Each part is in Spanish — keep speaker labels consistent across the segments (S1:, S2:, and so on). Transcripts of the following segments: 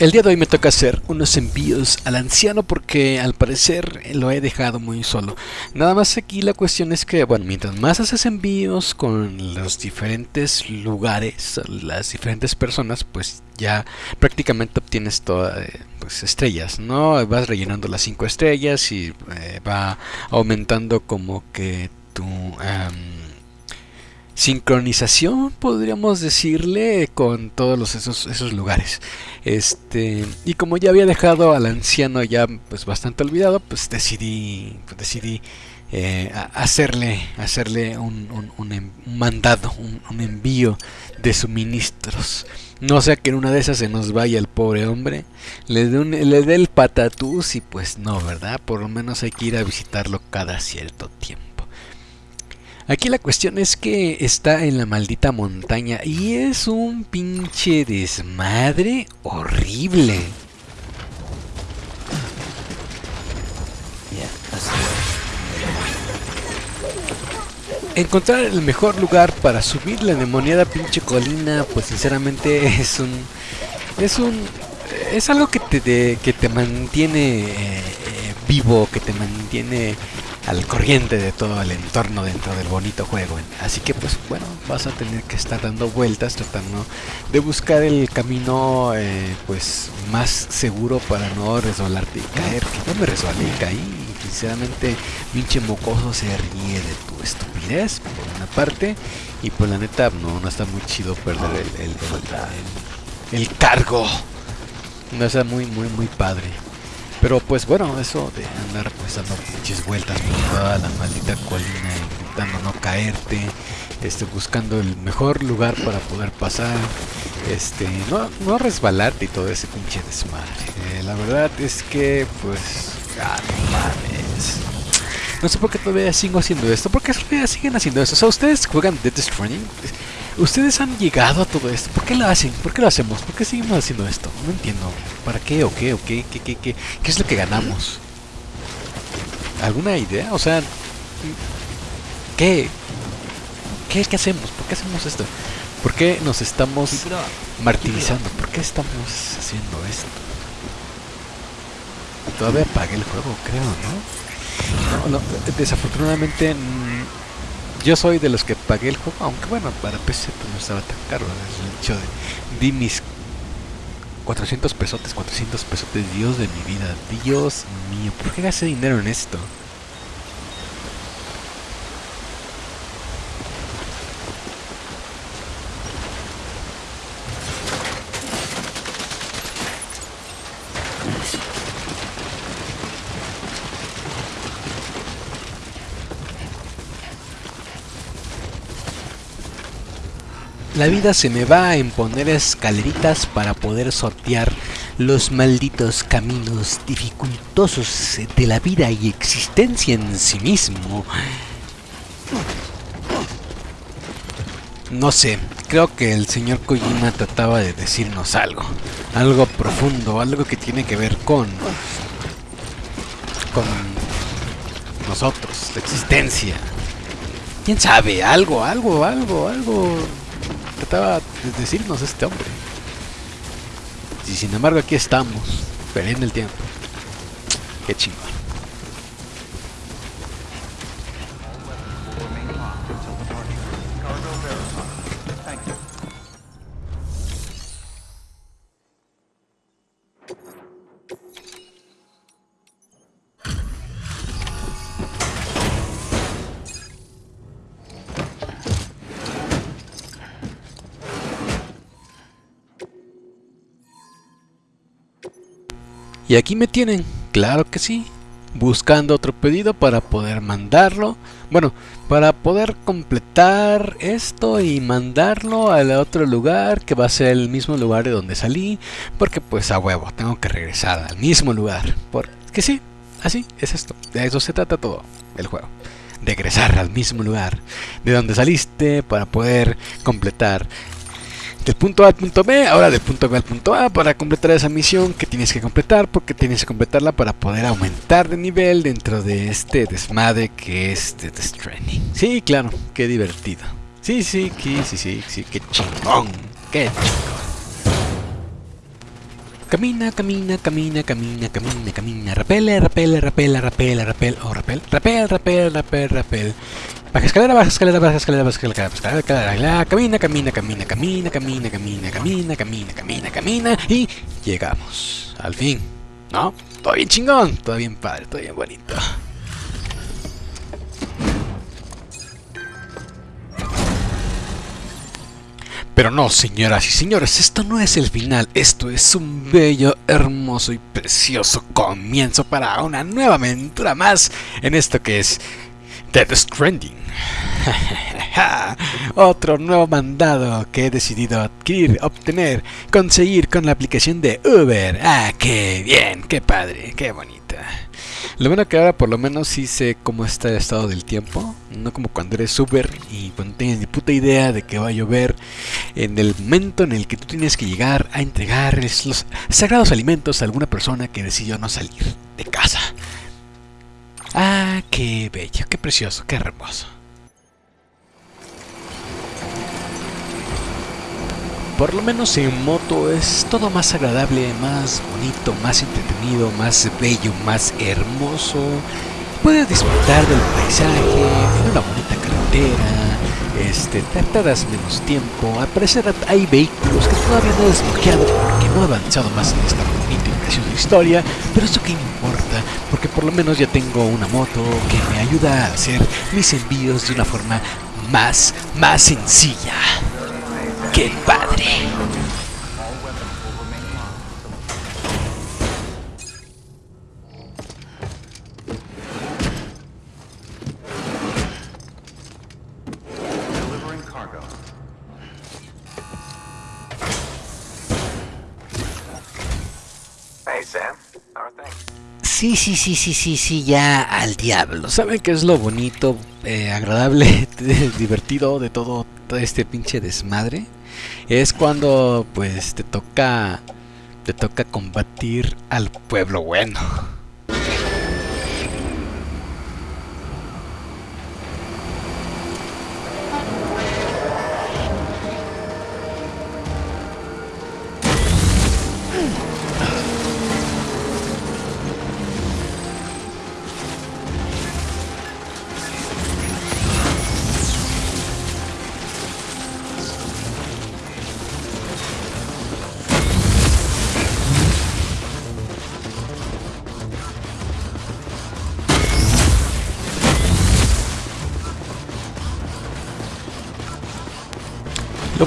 S1: El día de hoy me toca hacer unos envíos al anciano porque al parecer lo he dejado muy solo. Nada más aquí la cuestión es que, bueno, mientras más haces envíos con los diferentes lugares, las diferentes personas, pues ya prácticamente obtienes todas eh, pues, estrellas, ¿no? Vas rellenando las cinco estrellas y eh, va aumentando como que tu... Em, sincronización, podríamos decirle, con todos esos, esos lugares. Este, y como ya había dejado al anciano ya pues bastante olvidado, pues decidí, pues, decidí eh, hacerle, hacerle un, em, un, mandado, un, envío de suministros. No sea que en una de esas se nos vaya el pobre hombre, le dé el patatús y pues no, ¿verdad? Por lo menos hay que ir a visitarlo cada cierto tiempo. Aquí la cuestión es que está en la maldita montaña y es un pinche desmadre horrible. Encontrar el mejor lugar para subir la demoniada pinche colina, pues sinceramente es un es un es algo que te que te mantiene eh, eh, vivo, que te mantiene al corriente de todo el entorno dentro del bonito juego. Así que pues bueno, vas a tener que estar dando vueltas tratando de buscar el camino eh, pues más seguro para no resbalarte y caer. Que no me resbalé y caí. Sinceramente, pinche mocoso se ríe de tu estupidez por una parte. Y pues la neta no, no está muy chido perder el, el, el, el cargo. No está muy, muy, muy padre. Pero pues bueno, eso de andar pues dando pinches vueltas por toda la maldita colina intentando no caerte, este, buscando el mejor lugar para poder pasar, este, no, no resbalarte y todo ese pinche desmadre. Eh, la verdad es que pues, ah, mames. No sé por qué todavía sigo haciendo esto, porque todavía siguen haciendo esto. O sea, ustedes juegan Death Stranding. ¿Ustedes han llegado a todo esto? ¿Por qué lo hacen? ¿Por qué lo hacemos? ¿Por qué seguimos haciendo esto? No entiendo. ¿Para qué o qué o qué? ¿Qué, qué, qué? ¿Qué es lo que ganamos? ¿Alguna idea? O sea, ¿qué? ¿Qué, qué hacemos? ¿Por qué hacemos esto? ¿Por qué nos estamos martirizando? ¿Por qué estamos haciendo esto? Todavía pagué el juego, creo, ¿no? No, no, desafortunadamente yo soy de los que pagué el juego, aunque bueno, para PC pues no estaba tan caro. El hecho de di mis 400 pesotes, 400 pesotes, Dios de mi vida, Dios mío, ¿por qué gasté dinero en esto? La vida se me va a imponer escaleritas para poder sortear los malditos caminos dificultosos de la vida y existencia en sí mismo. No sé, creo que el señor Kojima trataba de decirnos algo. Algo profundo, algo que tiene que ver con... Con nosotros, la existencia. ¿Quién sabe? Algo, algo, algo, algo de decirnos este hombre. Y sin embargo aquí estamos, perdiendo el tiempo. Qué chingón. Y aquí me tienen, claro que sí, buscando otro pedido para poder mandarlo. Bueno, para poder completar esto y mandarlo al otro lugar que va a ser el mismo lugar de donde salí. Porque pues a huevo, tengo que regresar al mismo lugar. Porque sí, así es esto. De eso se trata todo el juego. Regresar al mismo lugar de donde saliste para poder completar del punto A al punto B, ahora del punto B al punto A para completar esa misión que tienes que completar porque tienes que completarla para poder aumentar de nivel dentro de este desmadre que es The Stranding. Sí, claro, qué divertido. Sí, sí, sí, sí, sí, qué chingón, qué chingón. Camina, camina, camina, camina, camina, camina. Repele, repele, repele, repele, repele. Oh, repel. Repel, repel, repel, repel. Baja escalera, baja escalera, baja escalera, baja escalera, baja escalera, escalera, camina, camina, camina, camina, camina, camina, camina, camina, camina, camina y llegamos. Al fin. ¿No? Todo bien chingón, todo bien padre, todo bien bonito. Pero no, señoras y señores, esto no es el final, esto es un bello, hermoso y precioso comienzo para una nueva aventura más en esto que es Dead Stranding. Otro nuevo mandado que he decidido adquirir, obtener, conseguir con la aplicación de Uber. Ah, qué bien, qué padre, qué bonita. Lo bueno que ahora por lo menos sí sé cómo está el estado del tiempo, no como cuando eres Uber y cuando tienes ni puta idea de que va a llover en el momento en el que tú tienes que llegar a entregar los sagrados alimentos a alguna persona que decidió no salir de casa. Ah, qué bello, qué precioso, qué hermoso. Por lo menos en moto es todo más agradable, más bonito, más entretenido, más bello, más hermoso. Puedes disfrutar del paisaje, en una bonita carretera, este, tardas menos tiempo. Al parecer hay vehículos que todavía no he desbloqueado porque no he avanzado más en esta bonita y preciosa historia, pero eso que importa, porque por lo menos ya tengo una moto que me ayuda a hacer mis envíos de una forma más, más sencilla. ¡Qué padre! Sí, sí, sí, sí, sí, sí, ya al diablo. ¿Saben qué es lo bonito, eh, agradable, divertido de todo, todo este pinche desmadre? es cuando pues te toca te toca combatir al pueblo bueno.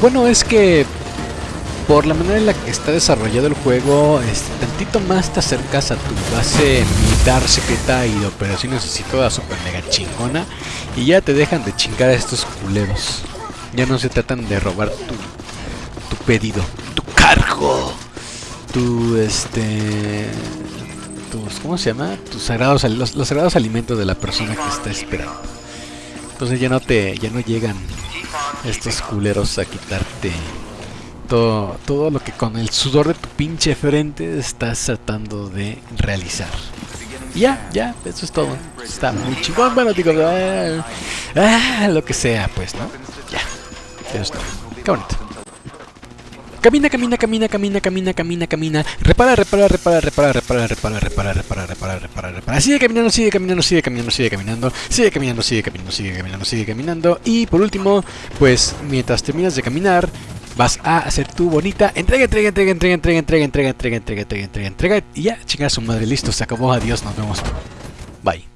S1: Bueno es que por la manera en la que está desarrollado el juego, este, tantito más te acercas a tu base militar secreta y de operaciones así toda super mega chingona y ya te dejan de chingar a estos culeros. Ya no se tratan de robar tu, pedido, tu cargo, tu este tus ¿cómo se llama? Tus sagrados los, los sagrados alimentos de la persona que está esperando. Entonces ya no te ya no llegan estos culeros a quitarte todo, todo lo que con el sudor de tu pinche frente estás tratando de realizar. ya, ya, eso es todo. Está muy chingón, bueno, digo, ah, ah, lo que sea, pues, ¿no? Ya, eso es todo. Qué bonito. Camina, camina, camina, camina, camina, camina, camina. Repara, repara, repara, repara, repara, repara, repara, repara, repara, repara, repara. Sigue caminando, sigue caminando, sigue caminando, sigue caminando, sigue caminando, sigue caminando, sigue caminando, sigue caminando. Y por último, pues mientras terminas de caminar, vas a hacer tu bonita entrega, entrega, entrega, entrega, entrega, entrega, entrega, entrega, entrega, entrega, entrega, entrega. Y ya, chinga su madre, listo, se acabó, adiós, nos vemos. Bye.